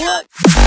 What?